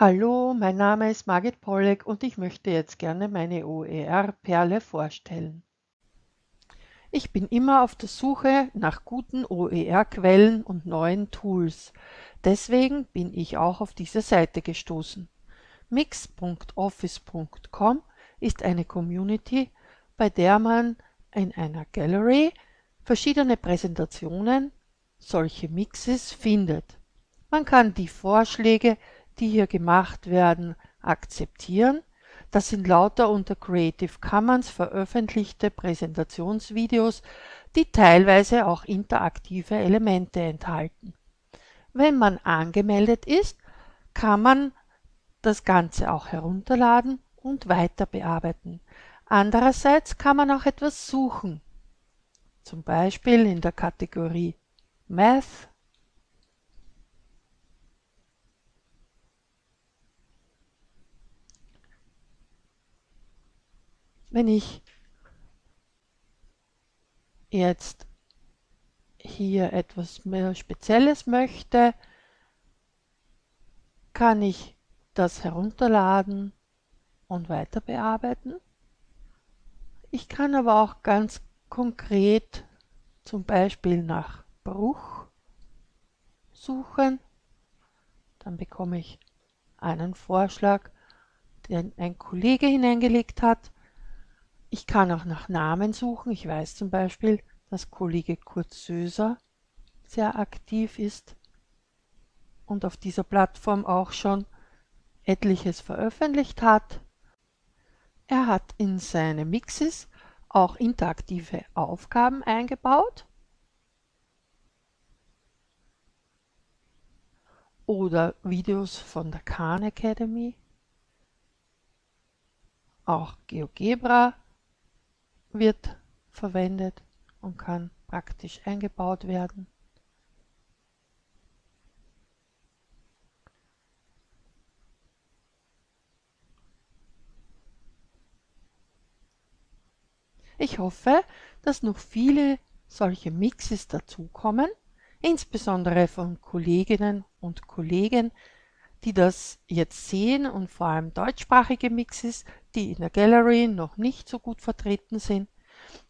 Hallo, mein Name ist Margit Pollek und ich möchte jetzt gerne meine OER-Perle vorstellen. Ich bin immer auf der Suche nach guten OER-Quellen und neuen Tools. Deswegen bin ich auch auf diese Seite gestoßen. mix.office.com ist eine Community, bei der man in einer Gallery verschiedene Präsentationen, solche Mixes, findet. Man kann die Vorschläge die hier gemacht werden, akzeptieren. Das sind lauter unter Creative Commons veröffentlichte Präsentationsvideos, die teilweise auch interaktive Elemente enthalten. Wenn man angemeldet ist, kann man das Ganze auch herunterladen und weiter bearbeiten. Andererseits kann man auch etwas suchen, zum Beispiel in der Kategorie Math Wenn ich jetzt hier etwas mehr Spezielles möchte, kann ich das herunterladen und weiter bearbeiten. Ich kann aber auch ganz konkret zum Beispiel nach Bruch suchen. Dann bekomme ich einen Vorschlag, den ein Kollege hineingelegt hat. Ich kann auch nach Namen suchen. Ich weiß zum Beispiel, dass Kollege Kurt Söser sehr aktiv ist und auf dieser Plattform auch schon etliches veröffentlicht hat. Er hat in seine Mixes auch interaktive Aufgaben eingebaut oder Videos von der Khan Academy, auch GeoGebra wird verwendet und kann praktisch eingebaut werden. Ich hoffe, dass noch viele solche Mixes dazukommen, insbesondere von Kolleginnen und Kollegen, die das jetzt sehen und vor allem deutschsprachige Mixes, die in der Gallery noch nicht so gut vertreten sind.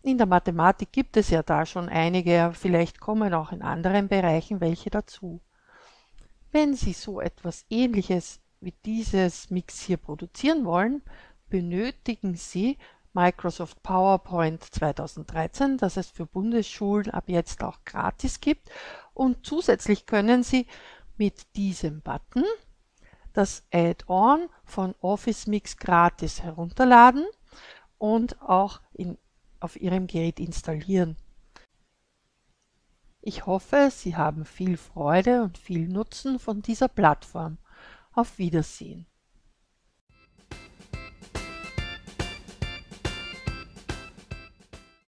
In der Mathematik gibt es ja da schon einige, vielleicht kommen auch in anderen Bereichen welche dazu. Wenn Sie so etwas ähnliches wie dieses Mix hier produzieren wollen, benötigen Sie Microsoft PowerPoint 2013, das es für Bundesschulen ab jetzt auch gratis gibt. Und zusätzlich können Sie mit diesem Button das Add-on von Office Mix gratis herunterladen und auch in, auf Ihrem Gerät installieren. Ich hoffe, Sie haben viel Freude und viel Nutzen von dieser Plattform. Auf Wiedersehen.